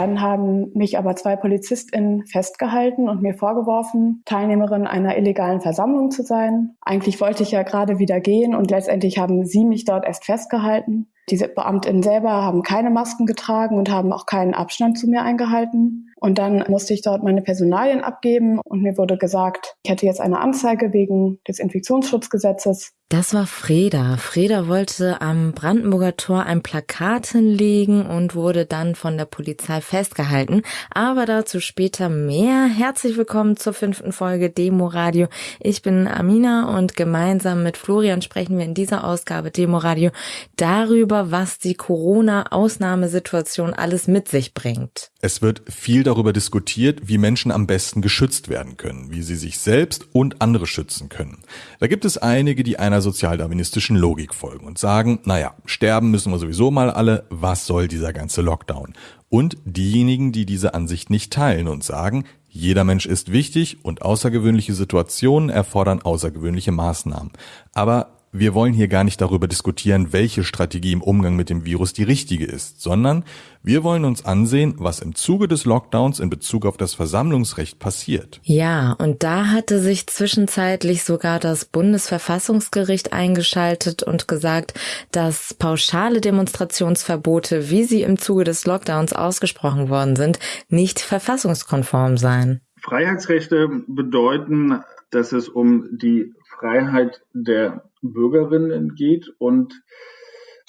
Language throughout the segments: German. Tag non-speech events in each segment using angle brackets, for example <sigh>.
Dann haben mich aber zwei PolizistInnen festgehalten und mir vorgeworfen, Teilnehmerin einer illegalen Versammlung zu sein. Eigentlich wollte ich ja gerade wieder gehen und letztendlich haben sie mich dort erst festgehalten. Diese Beamtinnen selber haben keine Masken getragen und haben auch keinen Abstand zu mir eingehalten. Und dann musste ich dort meine Personalien abgeben und mir wurde gesagt, ich hätte jetzt eine Anzeige wegen des Infektionsschutzgesetzes. Das war Freda. Freda wollte am Brandenburger Tor ein Plakat hinlegen und wurde dann von der Polizei festgehalten. Aber dazu später mehr. Herzlich willkommen zur fünften Folge Demo Radio. Ich bin Amina und gemeinsam mit Florian sprechen wir in dieser Ausgabe Demo Radio darüber, was die Corona-Ausnahmesituation alles mit sich bringt. Es wird viel darüber diskutiert, wie Menschen am besten geschützt werden können, wie sie sich selbst und andere schützen können. Da gibt es einige, die einer sozialdarwinistischen Logik folgen und sagen, naja, sterben müssen wir sowieso mal alle, was soll dieser ganze Lockdown? Und diejenigen, die diese Ansicht nicht teilen und sagen, jeder Mensch ist wichtig und außergewöhnliche Situationen erfordern außergewöhnliche Maßnahmen. Aber wir wollen hier gar nicht darüber diskutieren, welche Strategie im Umgang mit dem Virus die richtige ist, sondern wir wollen uns ansehen, was im Zuge des Lockdowns in Bezug auf das Versammlungsrecht passiert. Ja, und da hatte sich zwischenzeitlich sogar das Bundesverfassungsgericht eingeschaltet und gesagt, dass pauschale Demonstrationsverbote, wie sie im Zuge des Lockdowns ausgesprochen worden sind, nicht verfassungskonform seien. Freiheitsrechte bedeuten, dass es um die Freiheit der Bürgerinnen geht und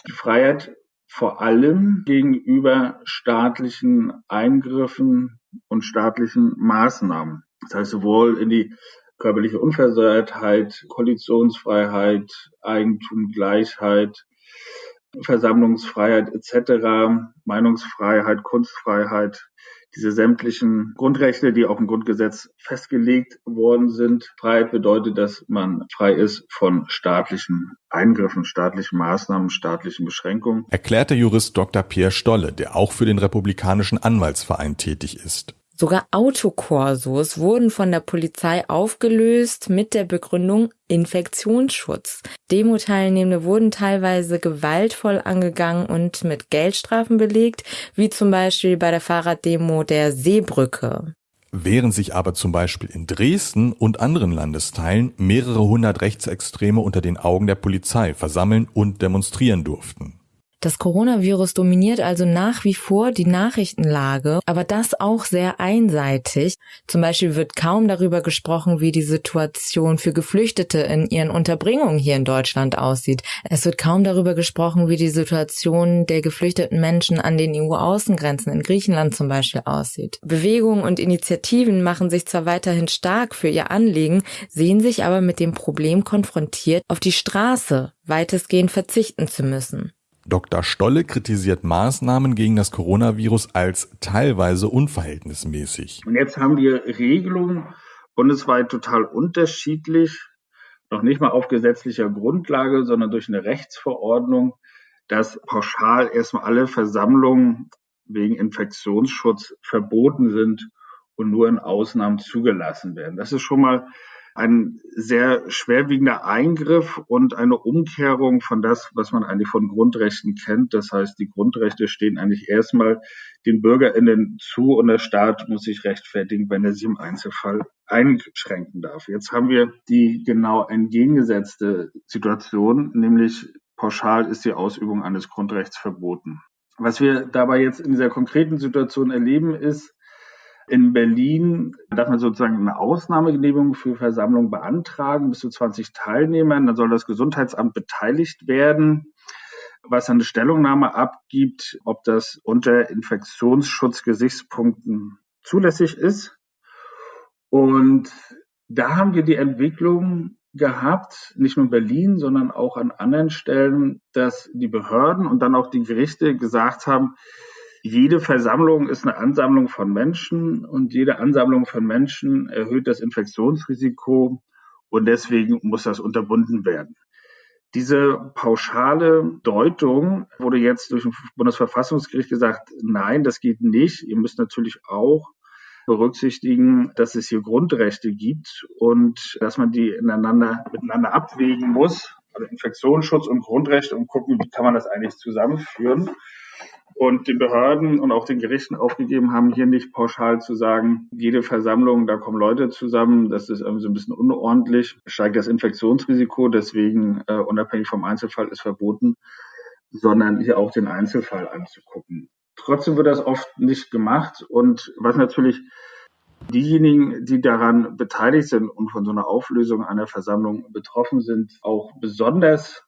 die Freiheit vor allem gegenüber staatlichen Eingriffen und staatlichen Maßnahmen. Das heißt sowohl in die körperliche Unversehrtheit, Koalitionsfreiheit, Eigentum, Gleichheit, Versammlungsfreiheit etc., Meinungsfreiheit, Kunstfreiheit, diese sämtlichen Grundrechte, die auch im Grundgesetz festgelegt worden sind. Freiheit bedeutet, dass man frei ist von staatlichen Eingriffen, staatlichen Maßnahmen, staatlichen Beschränkungen. Erklärt der Jurist Dr. Pierre Stolle, der auch für den Republikanischen Anwaltsverein tätig ist. Sogar Autokorsos wurden von der Polizei aufgelöst mit der Begründung Infektionsschutz. Demo-Teilnehmende wurden teilweise gewaltvoll angegangen und mit Geldstrafen belegt, wie zum Beispiel bei der Fahrraddemo der Seebrücke. Während sich aber zum Beispiel in Dresden und anderen Landesteilen mehrere hundert Rechtsextreme unter den Augen der Polizei versammeln und demonstrieren durften. Das Coronavirus dominiert also nach wie vor die Nachrichtenlage, aber das auch sehr einseitig. Zum Beispiel wird kaum darüber gesprochen, wie die Situation für Geflüchtete in ihren Unterbringungen hier in Deutschland aussieht. Es wird kaum darüber gesprochen, wie die Situation der geflüchteten Menschen an den EU-Außengrenzen in Griechenland zum Beispiel aussieht. Bewegungen und Initiativen machen sich zwar weiterhin stark für ihr Anliegen, sehen sich aber mit dem Problem konfrontiert, auf die Straße weitestgehend verzichten zu müssen. Dr. Stolle kritisiert Maßnahmen gegen das Coronavirus als teilweise unverhältnismäßig. Und jetzt haben wir Regelungen bundesweit total unterschiedlich, noch nicht mal auf gesetzlicher Grundlage, sondern durch eine Rechtsverordnung, dass pauschal erstmal alle Versammlungen wegen Infektionsschutz verboten sind und nur in Ausnahmen zugelassen werden. Das ist schon mal ein sehr schwerwiegender Eingriff und eine Umkehrung von das, was man eigentlich von Grundrechten kennt. Das heißt, die Grundrechte stehen eigentlich erstmal den BürgerInnen zu und der Staat muss sich rechtfertigen, wenn er sie im Einzelfall einschränken darf. Jetzt haben wir die genau entgegengesetzte Situation, nämlich pauschal ist die Ausübung eines Grundrechts verboten. Was wir dabei jetzt in dieser konkreten Situation erleben, ist, in Berlin darf man sozusagen eine Ausnahmegenehmigung für Versammlungen beantragen, bis zu 20 Teilnehmern. Dann soll das Gesundheitsamt beteiligt werden, was eine Stellungnahme abgibt, ob das unter Infektionsschutzgesichtspunkten zulässig ist. Und da haben wir die Entwicklung gehabt, nicht nur in Berlin, sondern auch an anderen Stellen, dass die Behörden und dann auch die Gerichte gesagt haben, jede Versammlung ist eine Ansammlung von Menschen und jede Ansammlung von Menschen erhöht das Infektionsrisiko und deswegen muss das unterbunden werden. Diese pauschale Deutung wurde jetzt durch das Bundesverfassungsgericht gesagt, nein, das geht nicht. Ihr müsst natürlich auch berücksichtigen, dass es hier Grundrechte gibt und dass man die ineinander, miteinander abwägen muss, also Infektionsschutz und Grundrechte und gucken, wie kann man das eigentlich zusammenführen. Und den Behörden und auch den Gerichten aufgegeben haben, hier nicht pauschal zu sagen, jede Versammlung, da kommen Leute zusammen, das ist irgendwie so ein bisschen unordentlich, steigt das Infektionsrisiko, deswegen äh, unabhängig vom Einzelfall ist verboten, sondern hier auch den Einzelfall anzugucken. Trotzdem wird das oft nicht gemacht und was natürlich diejenigen, die daran beteiligt sind und von so einer Auflösung einer Versammlung betroffen sind, auch besonders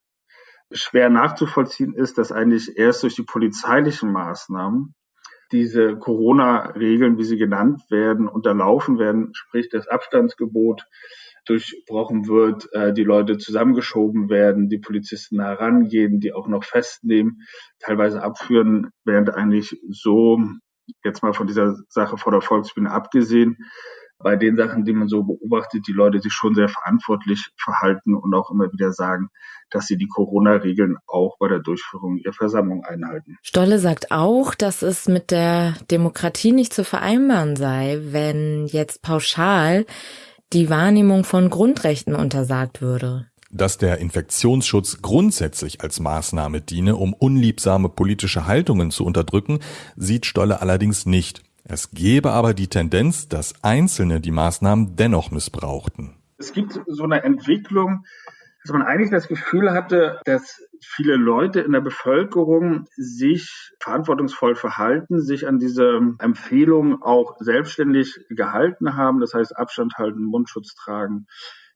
schwer nachzuvollziehen ist, dass eigentlich erst durch die polizeilichen Maßnahmen diese Corona-Regeln, wie sie genannt werden, unterlaufen werden, sprich das Abstandsgebot durchbrochen wird, äh, die Leute zusammengeschoben werden, die Polizisten herangehen, die auch noch festnehmen, teilweise abführen, während eigentlich so, jetzt mal von dieser Sache vor der Volksbühne abgesehen, bei den Sachen, die man so beobachtet, die Leute sich schon sehr verantwortlich verhalten und auch immer wieder sagen, dass sie die Corona-Regeln auch bei der Durchführung ihrer Versammlung einhalten. Stolle sagt auch, dass es mit der Demokratie nicht zu vereinbaren sei, wenn jetzt pauschal die Wahrnehmung von Grundrechten untersagt würde. Dass der Infektionsschutz grundsätzlich als Maßnahme diene, um unliebsame politische Haltungen zu unterdrücken, sieht Stolle allerdings nicht. Es gebe aber die Tendenz, dass Einzelne die Maßnahmen dennoch missbrauchten. Es gibt so eine Entwicklung, dass man eigentlich das Gefühl hatte, dass viele Leute in der Bevölkerung sich verantwortungsvoll verhalten, sich an diese Empfehlungen auch selbstständig gehalten haben. Das heißt Abstand halten, Mundschutz tragen,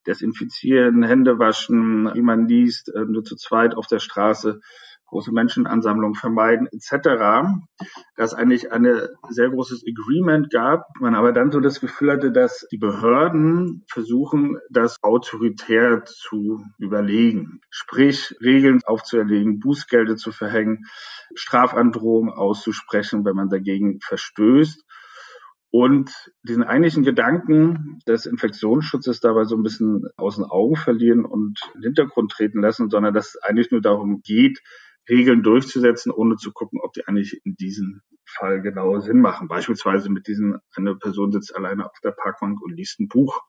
desinfizieren, Hände waschen, wie man liest, äh, nur zu zweit auf der Straße große Menschenansammlungen vermeiden etc., dass eigentlich ein sehr großes Agreement gab, man aber dann so das Gefühl hatte, dass die Behörden versuchen, das autoritär zu überlegen, sprich Regeln aufzuerlegen, Bußgelder zu verhängen, Strafandrohungen auszusprechen, wenn man dagegen verstößt. Und diesen eigentlichen Gedanken des Infektionsschutzes dabei so ein bisschen aus den Augen verlieren und in den Hintergrund treten lassen, sondern dass es eigentlich nur darum geht, Regeln durchzusetzen, ohne zu gucken, ob die eigentlich in diesem Fall genau Sinn machen. Beispielsweise mit diesen, eine Person sitzt alleine auf der Parkbank und liest ein Buch,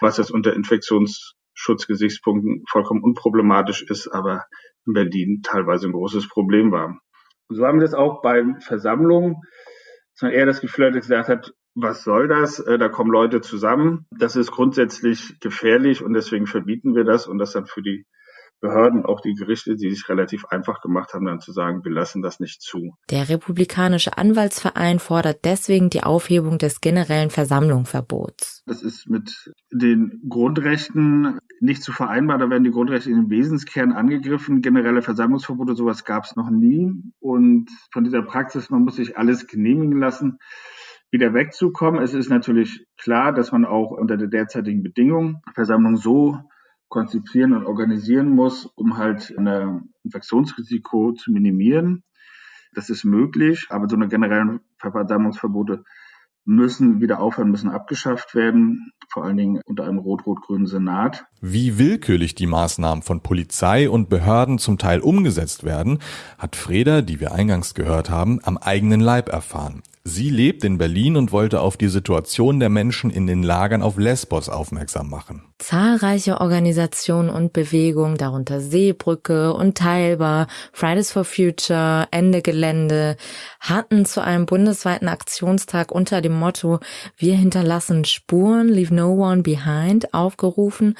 was jetzt unter Infektionsschutzgesichtspunkten vollkommen unproblematisch ist, aber in Berlin teilweise ein großes Problem war. Und so haben wir das auch bei Versammlungen, dass man eher das Gefühl hat, gesagt hat, was soll das? Äh, da kommen Leute zusammen. Das ist grundsätzlich gefährlich und deswegen verbieten wir das und das dann für die Behörden, auch die Gerichte, die sich relativ einfach gemacht haben, dann zu sagen, wir lassen das nicht zu. Der Republikanische Anwaltsverein fordert deswegen die Aufhebung des generellen Versammlungsverbots. Das ist mit den Grundrechten nicht zu vereinbar. Da werden die Grundrechte in den Wesenskern angegriffen. Generelle Versammlungsverbote, sowas gab es noch nie. Und von dieser Praxis, man muss sich alles genehmigen lassen wieder wegzukommen. Es ist natürlich klar, dass man auch unter der derzeitigen Bedingung Versammlung so konzipieren und organisieren muss, um halt ein Infektionsrisiko zu minimieren. Das ist möglich, aber so eine generellen Verdammungsverbote müssen wieder aufhören, müssen abgeschafft werden, vor allen Dingen unter einem rot-rot-grünen Senat. Wie willkürlich die Maßnahmen von Polizei und Behörden zum Teil umgesetzt werden, hat Freda, die wir eingangs gehört haben, am eigenen Leib erfahren. Sie lebt in Berlin und wollte auf die Situation der Menschen in den Lagern auf Lesbos aufmerksam machen. Zahlreiche Organisationen und Bewegungen, darunter Seebrücke und Teilbar, Fridays for Future, Ende Gelände, hatten zu einem bundesweiten Aktionstag unter dem Motto Wir hinterlassen Spuren, leave no one behind aufgerufen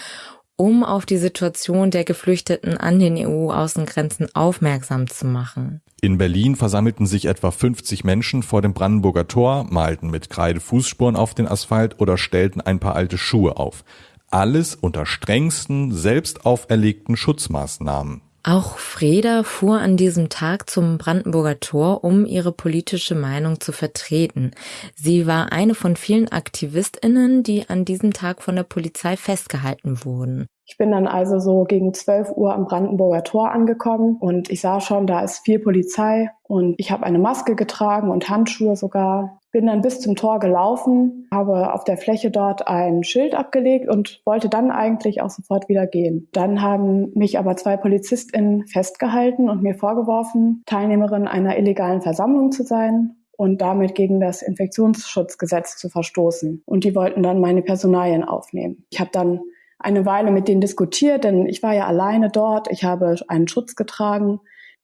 um auf die Situation der Geflüchteten an den EU-Außengrenzen aufmerksam zu machen. In Berlin versammelten sich etwa 50 Menschen vor dem Brandenburger Tor, malten mit Kreide Fußspuren auf den Asphalt oder stellten ein paar alte Schuhe auf. Alles unter strengsten, selbst auferlegten Schutzmaßnahmen. Auch Freda fuhr an diesem Tag zum Brandenburger Tor, um ihre politische Meinung zu vertreten. Sie war eine von vielen Aktivistinnen, die an diesem Tag von der Polizei festgehalten wurden. Ich bin dann also so gegen 12 Uhr am Brandenburger Tor angekommen und ich sah schon, da ist viel Polizei und ich habe eine Maske getragen und Handschuhe sogar. Bin dann bis zum Tor gelaufen, habe auf der Fläche dort ein Schild abgelegt und wollte dann eigentlich auch sofort wieder gehen. Dann haben mich aber zwei PolizistInnen festgehalten und mir vorgeworfen, Teilnehmerin einer illegalen Versammlung zu sein und damit gegen das Infektionsschutzgesetz zu verstoßen. Und die wollten dann meine Personalien aufnehmen. Ich habe dann eine Weile mit denen diskutiert, denn ich war ja alleine dort. Ich habe einen Schutz getragen.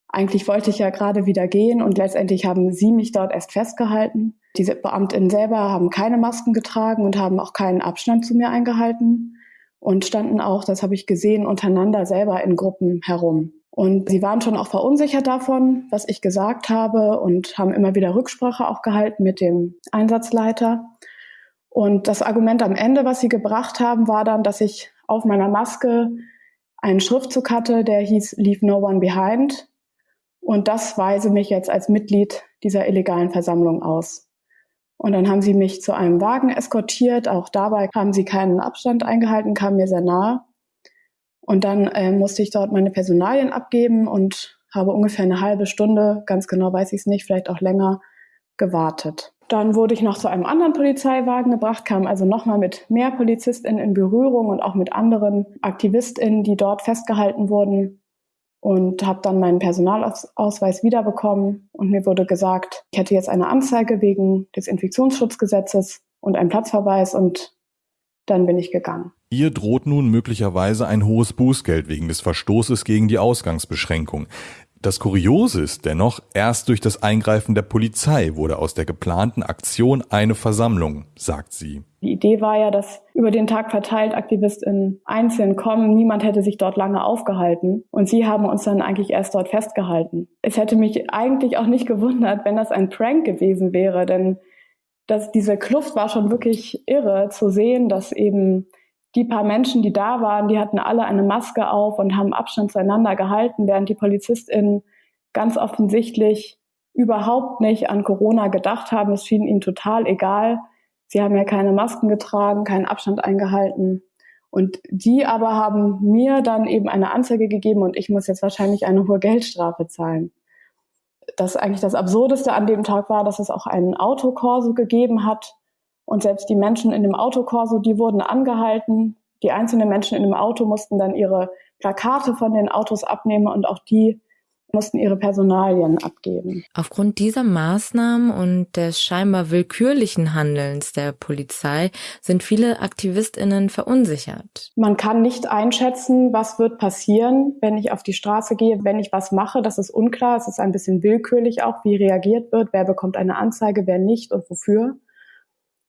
Eigentlich wollte ich ja gerade wieder gehen und letztendlich haben sie mich dort erst festgehalten. Diese Beamtinnen selber haben keine Masken getragen und haben auch keinen Abstand zu mir eingehalten und standen auch, das habe ich gesehen, untereinander selber in Gruppen herum. Und sie waren schon auch verunsichert davon, was ich gesagt habe und haben immer wieder Rücksprache auch gehalten mit dem Einsatzleiter. Und das Argument am Ende, was sie gebracht haben, war dann, dass ich auf meiner Maske einen Schriftzug hatte, der hieß Leave No One Behind. Und das weise mich jetzt als Mitglied dieser illegalen Versammlung aus. Und dann haben sie mich zu einem Wagen eskortiert. Auch dabei haben sie keinen Abstand eingehalten, kamen mir sehr nahe. Und dann äh, musste ich dort meine Personalien abgeben und habe ungefähr eine halbe Stunde, ganz genau weiß ich es nicht, vielleicht auch länger, gewartet. Dann wurde ich noch zu einem anderen Polizeiwagen gebracht, kam also nochmal mit mehr PolizistInnen in Berührung und auch mit anderen AktivistInnen, die dort festgehalten wurden und habe dann meinen Personalausweis wiederbekommen und mir wurde gesagt, ich hätte jetzt eine Anzeige wegen des Infektionsschutzgesetzes und einen Platzverweis und dann bin ich gegangen. Ihr droht nun möglicherweise ein hohes Bußgeld wegen des Verstoßes gegen die Ausgangsbeschränkung. Das Kuriose ist dennoch, erst durch das Eingreifen der Polizei wurde aus der geplanten Aktion eine Versammlung, sagt sie. Die Idee war ja, dass über den Tag verteilt AktivistInnen einzeln kommen. Niemand hätte sich dort lange aufgehalten. Und sie haben uns dann eigentlich erst dort festgehalten. Es hätte mich eigentlich auch nicht gewundert, wenn das ein Prank gewesen wäre, denn dass diese Kluft war schon wirklich irre zu sehen, dass eben die paar Menschen, die da waren, die hatten alle eine Maske auf und haben Abstand zueinander gehalten, während die PolizistInnen ganz offensichtlich überhaupt nicht an Corona gedacht haben. Es schien ihnen total egal. Sie haben ja keine Masken getragen, keinen Abstand eingehalten. Und die aber haben mir dann eben eine Anzeige gegeben und ich muss jetzt wahrscheinlich eine hohe Geldstrafe zahlen. Das eigentlich das Absurdeste an dem Tag war, dass es auch einen Autokorso gegeben hat, und selbst die Menschen in dem Autokorso, die wurden angehalten. Die einzelnen Menschen in dem Auto mussten dann ihre Plakate von den Autos abnehmen und auch die mussten ihre Personalien abgeben. Aufgrund dieser Maßnahmen und des scheinbar willkürlichen Handelns der Polizei sind viele Aktivistinnen verunsichert. Man kann nicht einschätzen, was wird passieren, wenn ich auf die Straße gehe, wenn ich was mache. Das ist unklar. Es ist ein bisschen willkürlich auch, wie reagiert wird, wer bekommt eine Anzeige, wer nicht und wofür.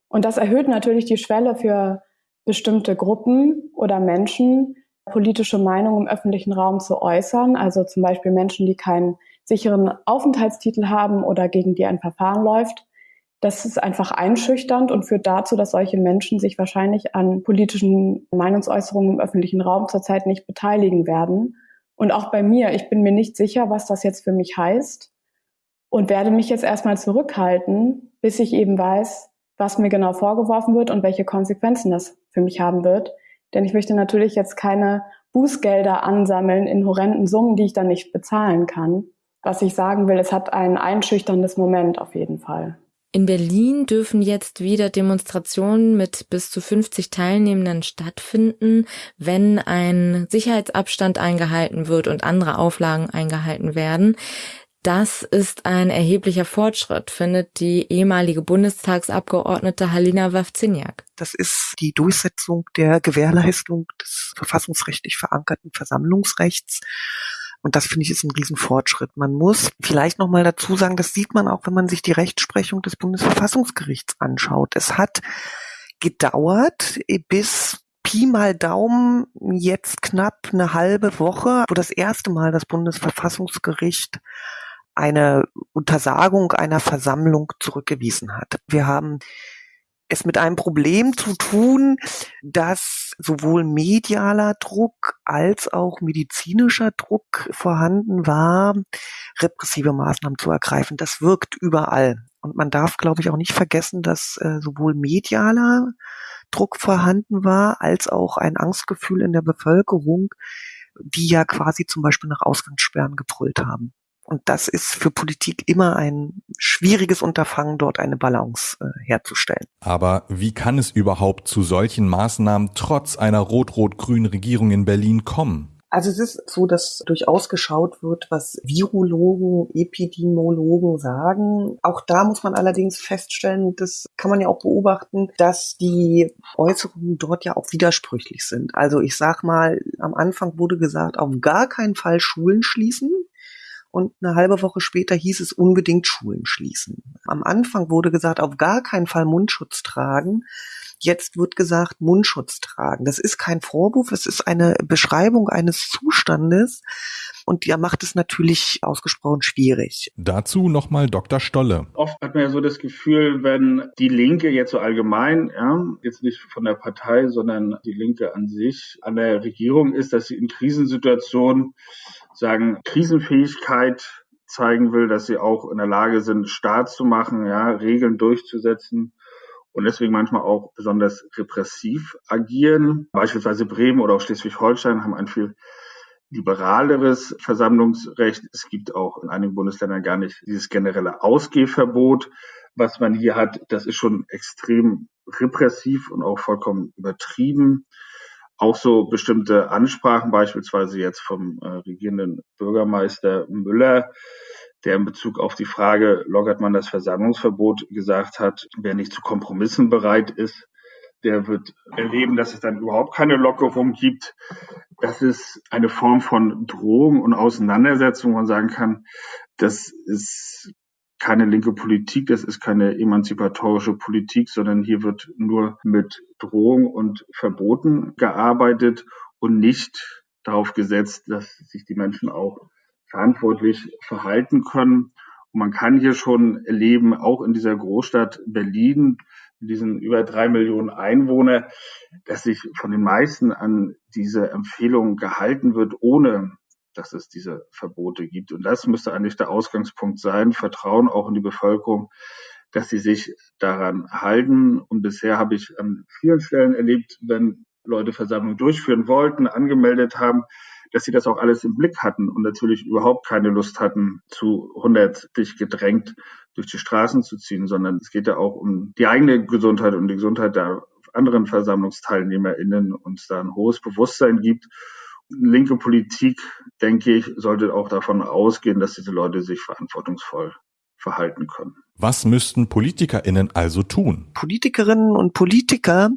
Und das erhöht natürlich die Schwelle für bestimmte Gruppen oder Menschen, politische Meinung im öffentlichen Raum zu äußern. Also zum Beispiel Menschen, die keinen sicheren Aufenthaltstitel haben oder gegen die ein Verfahren läuft. Das ist einfach einschüchternd und führt dazu, dass solche Menschen sich wahrscheinlich an politischen Meinungsäußerungen im öffentlichen Raum zurzeit nicht beteiligen werden. Und auch bei mir, ich bin mir nicht sicher, was das jetzt für mich heißt und werde mich jetzt erstmal zurückhalten, bis ich eben weiß, was mir genau vorgeworfen wird und welche Konsequenzen das für mich haben wird. Denn ich möchte natürlich jetzt keine Bußgelder ansammeln in horrenden Summen, die ich dann nicht bezahlen kann. Was ich sagen will, es hat ein einschüchterndes Moment auf jeden Fall. In Berlin dürfen jetzt wieder Demonstrationen mit bis zu 50 Teilnehmenden stattfinden, wenn ein Sicherheitsabstand eingehalten wird und andere Auflagen eingehalten werden. Das ist ein erheblicher Fortschritt, findet die ehemalige Bundestagsabgeordnete Halina Wawziniak. Das ist die Durchsetzung der Gewährleistung des verfassungsrechtlich verankerten Versammlungsrechts. Und das finde ich ist ein Riesenfortschritt. Man muss vielleicht nochmal dazu sagen, das sieht man auch, wenn man sich die Rechtsprechung des Bundesverfassungsgerichts anschaut. Es hat gedauert bis Pi mal Daumen jetzt knapp eine halbe Woche, wo das erste Mal das Bundesverfassungsgericht eine Untersagung einer Versammlung zurückgewiesen hat. Wir haben es mit einem Problem zu tun, dass sowohl medialer Druck als auch medizinischer Druck vorhanden war, repressive Maßnahmen zu ergreifen. Das wirkt überall. Und man darf, glaube ich, auch nicht vergessen, dass äh, sowohl medialer Druck vorhanden war, als auch ein Angstgefühl in der Bevölkerung, die ja quasi zum Beispiel nach Ausgangssperren gebrüllt haben. Und das ist für Politik immer ein schwieriges Unterfangen, dort eine Balance äh, herzustellen. Aber wie kann es überhaupt zu solchen Maßnahmen trotz einer rot-rot-grünen Regierung in Berlin kommen? Also es ist so, dass durchaus geschaut wird, was Virologen, Epidemiologen sagen. Auch da muss man allerdings feststellen, das kann man ja auch beobachten, dass die Äußerungen dort ja auch widersprüchlich sind. Also ich sag mal, am Anfang wurde gesagt, auf gar keinen Fall Schulen schließen. Und eine halbe Woche später hieß es unbedingt Schulen schließen. Am Anfang wurde gesagt, auf gar keinen Fall Mundschutz tragen. Jetzt wird gesagt, Mundschutz tragen. Das ist kein Vorwurf, es ist eine Beschreibung eines Zustandes. Und der macht es natürlich ausgesprochen schwierig. Dazu nochmal Dr. Stolle. Oft hat man ja so das Gefühl, wenn die Linke jetzt so allgemein, ja, jetzt nicht von der Partei, sondern die Linke an sich an der Regierung ist, dass sie in Krisensituationen sagen, Krisenfähigkeit zeigen will, dass sie auch in der Lage sind, Staat zu machen, ja, Regeln durchzusetzen und deswegen manchmal auch besonders repressiv agieren. Beispielsweise Bremen oder auch Schleswig-Holstein haben ein viel liberaleres Versammlungsrecht. Es gibt auch in einigen Bundesländern gar nicht dieses generelle Ausgehverbot. Was man hier hat, das ist schon extrem repressiv und auch vollkommen übertrieben. Auch so bestimmte Ansprachen, beispielsweise jetzt vom äh, regierenden Bürgermeister Müller, der in Bezug auf die Frage, lockert man das Versammlungsverbot, gesagt hat, wer nicht zu Kompromissen bereit ist, der wird erleben, dass es dann überhaupt keine Lockerung gibt. Das ist eine Form von Drohung und Auseinandersetzung, wo man sagen kann, das ist keine linke Politik, das ist keine emanzipatorische Politik, sondern hier wird nur mit Drohung und Verboten gearbeitet und nicht darauf gesetzt, dass sich die Menschen auch verantwortlich verhalten können. Und man kann hier schon erleben, auch in dieser Großstadt Berlin, in diesen über drei Millionen Einwohner, dass sich von den meisten an diese Empfehlungen gehalten wird, ohne dass es diese Verbote gibt. Und das müsste eigentlich der Ausgangspunkt sein, Vertrauen auch in die Bevölkerung, dass sie sich daran halten. Und bisher habe ich an vielen Stellen erlebt, wenn Leute Versammlungen durchführen wollten, angemeldet haben, dass sie das auch alles im Blick hatten und natürlich überhaupt keine Lust hatten, zu 100 dich gedrängt durch die Straßen zu ziehen, sondern es geht ja auch um die eigene Gesundheit und die Gesundheit der anderen VersammlungsteilnehmerInnen und es da ein hohes Bewusstsein gibt. Linke Politik, denke ich, sollte auch davon ausgehen, dass diese Leute sich verantwortungsvoll verhalten können. Was müssten PolitikerInnen also tun? Politikerinnen und Politiker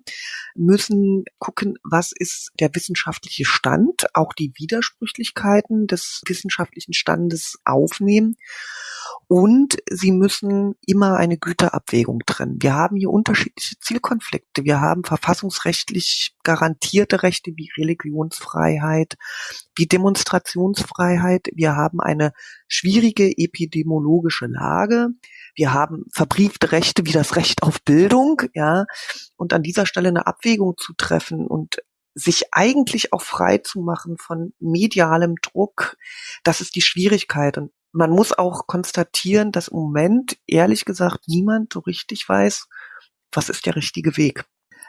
müssen gucken, was ist der wissenschaftliche Stand, auch die Widersprüchlichkeiten des wissenschaftlichen Standes aufnehmen. Und sie müssen immer eine Güterabwägung trennen. Wir haben hier unterschiedliche Zielkonflikte. Wir haben verfassungsrechtlich garantierte Rechte wie Religionsfreiheit, wie Demonstrationsfreiheit. Wir haben eine schwierige epidemiologische Lage. Wir haben verbriefte Rechte wie das Recht auf Bildung, ja. Und an dieser Stelle eine Abwägung zu treffen und sich eigentlich auch frei zu machen von medialem Druck, das ist die Schwierigkeit. Und man muss auch konstatieren, dass im Moment, ehrlich gesagt, niemand so richtig weiß, was ist der richtige Weg.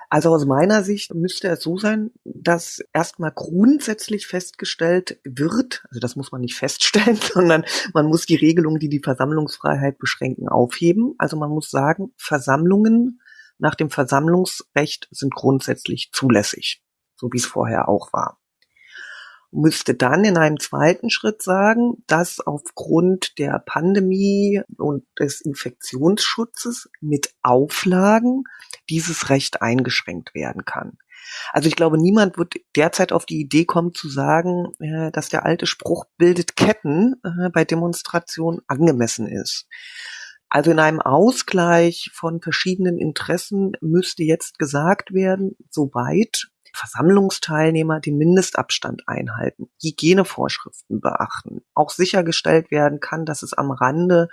Also aus meiner Sicht müsste es so sein, dass erstmal grundsätzlich festgestellt wird, also das muss man nicht feststellen, <laughs> sondern man muss die Regelungen, die die Versammlungsfreiheit beschränken, aufheben. Also man muss sagen, Versammlungen nach dem Versammlungsrecht sind grundsätzlich zulässig, so wie es vorher auch war müsste dann in einem zweiten Schritt sagen, dass aufgrund der Pandemie und des Infektionsschutzes mit Auflagen dieses Recht eingeschränkt werden kann. Also ich glaube, niemand wird derzeit auf die Idee kommen zu sagen, äh, dass der alte Spruch bildet Ketten äh, bei Demonstrationen angemessen ist. Also in einem Ausgleich von verschiedenen Interessen müsste jetzt gesagt werden, soweit Versammlungsteilnehmer den Mindestabstand einhalten, Hygienevorschriften beachten, auch sichergestellt werden kann, dass es am Rande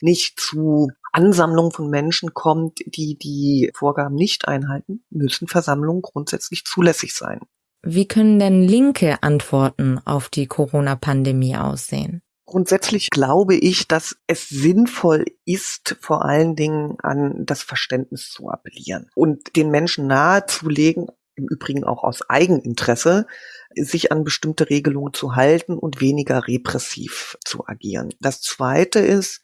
nicht zu Ansammlungen von Menschen kommt, die die Vorgaben nicht einhalten, müssen Versammlungen grundsätzlich zulässig sein. Wie können denn linke Antworten auf die Corona-Pandemie aussehen? Grundsätzlich glaube ich, dass es sinnvoll ist, vor allen Dingen an das Verständnis zu appellieren und den Menschen nahezulegen, im Übrigen auch aus Eigeninteresse, sich an bestimmte Regelungen zu halten und weniger repressiv zu agieren. Das Zweite ist,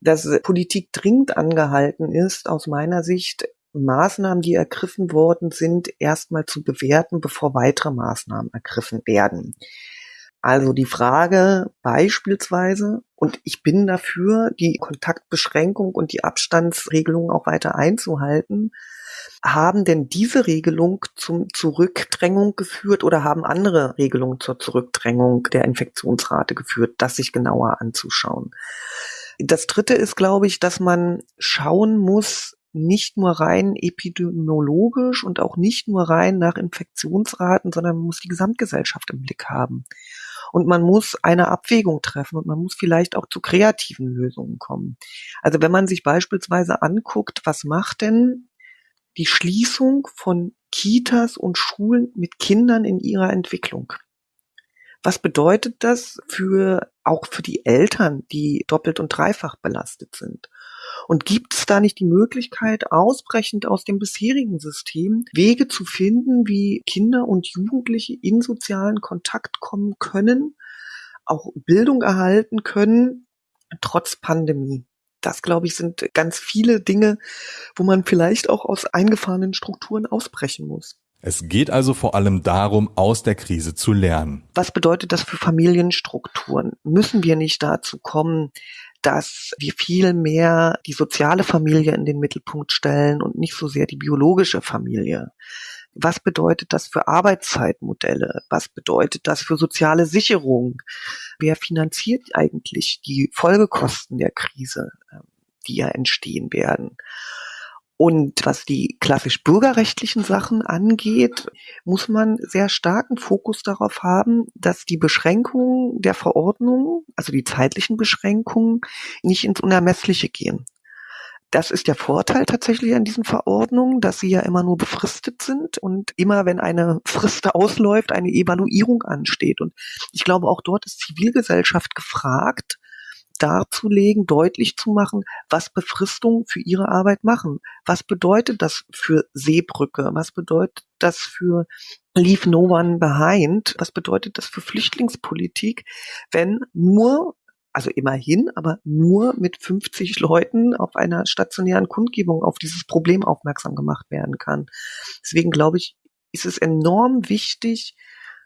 dass Politik dringend angehalten ist, aus meiner Sicht Maßnahmen, die ergriffen worden sind, erstmal zu bewerten, bevor weitere Maßnahmen ergriffen werden. Also die Frage beispielsweise, und ich bin dafür, die Kontaktbeschränkung und die Abstandsregelungen auch weiter einzuhalten, Haben denn diese Regelung zum Zurückdrängung geführt oder haben andere Regelungen zur Zurückdrängung der Infektionsrate geführt, das sich genauer anzuschauen? Das dritte ist, glaube ich, dass man schauen muss, nicht nur rein epidemiologisch und auch nicht nur rein nach Infektionsraten, sondern man muss die Gesamtgesellschaft im Blick haben. Und man muss eine Abwägung treffen und man muss vielleicht auch zu kreativen Lösungen kommen. Also wenn man sich beispielsweise anguckt, was macht denn die Schließung von Kitas und Schulen mit Kindern in ihrer Entwicklung? Was bedeutet das für auch für die Eltern, die doppelt und dreifach belastet sind? Und gibt es da nicht die Möglichkeit, ausbrechend aus dem bisherigen System Wege zu finden, wie Kinder und Jugendliche in sozialen Kontakt kommen können, auch Bildung erhalten können, trotz Pandemie? Das, glaube ich, sind ganz viele Dinge, wo man vielleicht auch aus eingefahrenen Strukturen ausbrechen muss. Es geht also vor allem darum, aus der Krise zu lernen. Was bedeutet das für Familienstrukturen? Müssen wir nicht dazu kommen, dass wir viel mehr die soziale Familie in den Mittelpunkt stellen und nicht so sehr die biologische Familie? Was bedeutet das für Arbeitszeitmodelle? Was bedeutet das für soziale Sicherung? Wer finanziert eigentlich die Folgekosten der Krise, ähm, die ja entstehen werden? Und was die klassisch bürgerrechtlichen Sachen angeht, muss man sehr starken Fokus darauf haben, dass die Beschränkungen der Verordnung, also die zeitlichen Beschränkungen, nicht ins Unermessliche gehen. Das ist der Vorteil tatsächlich an diesen Verordnungen, dass sie ja immer nur befristet sind und immer, wenn eine Frist ausläuft, eine Evaluierung ansteht. Und ich glaube, auch dort ist Zivilgesellschaft gefragt, darzulegen, deutlich zu machen, was Befristungen für ihre Arbeit machen. Was bedeutet das für Seebrücke? Was bedeutet das für Leave No One Behind? Was bedeutet das für Flüchtlingspolitik, wenn nur also immerhin, aber nur mit 50 Leuten auf einer stationären Kundgebung auf dieses Problem aufmerksam gemacht werden kann. Deswegen glaube ich, ist es enorm wichtig,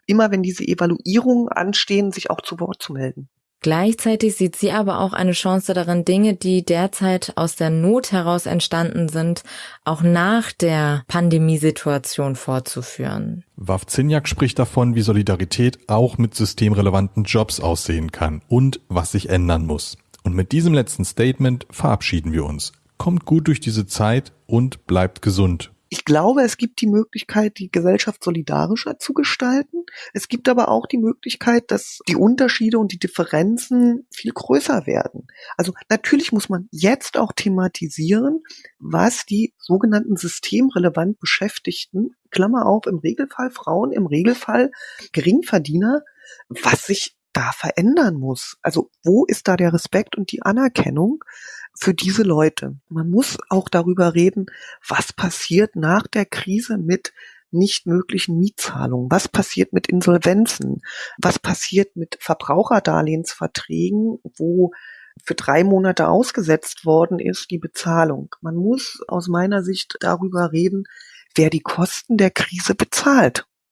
immer wenn diese Evaluierungen anstehen, sich auch zu Wort zu melden. Gleichzeitig sieht sie aber auch eine Chance darin, Dinge, die derzeit aus der Not heraus entstanden sind, auch nach der Pandemiesituation fortzuführen. Wawzinjak spricht davon, wie Solidarität auch mit systemrelevanten Jobs aussehen kann und was sich ändern muss. Und mit diesem letzten Statement verabschieden wir uns. Kommt gut durch diese Zeit und bleibt gesund. Ich glaube, es gibt die Möglichkeit, die Gesellschaft solidarischer zu gestalten. Es gibt aber auch die Möglichkeit, dass die Unterschiede und die Differenzen viel größer werden. Also natürlich muss man jetzt auch thematisieren, was die sogenannten systemrelevant Beschäftigten, Klammer auf, im Regelfall Frauen, im Regelfall Geringverdiener, was sich da verändern muss. Also wo ist da der Respekt und die Anerkennung für diese Leute? Man muss auch darüber reden, was passiert nach der Krise mit nicht möglichen Mietzahlungen? Was passiert mit Insolvenzen? Was passiert mit Verbraucherdarlehensverträgen, wo für drei Monate ausgesetzt worden ist, die Bezahlung? Man muss aus meiner Sicht darüber reden, wer die Kosten der Krise bezahlt.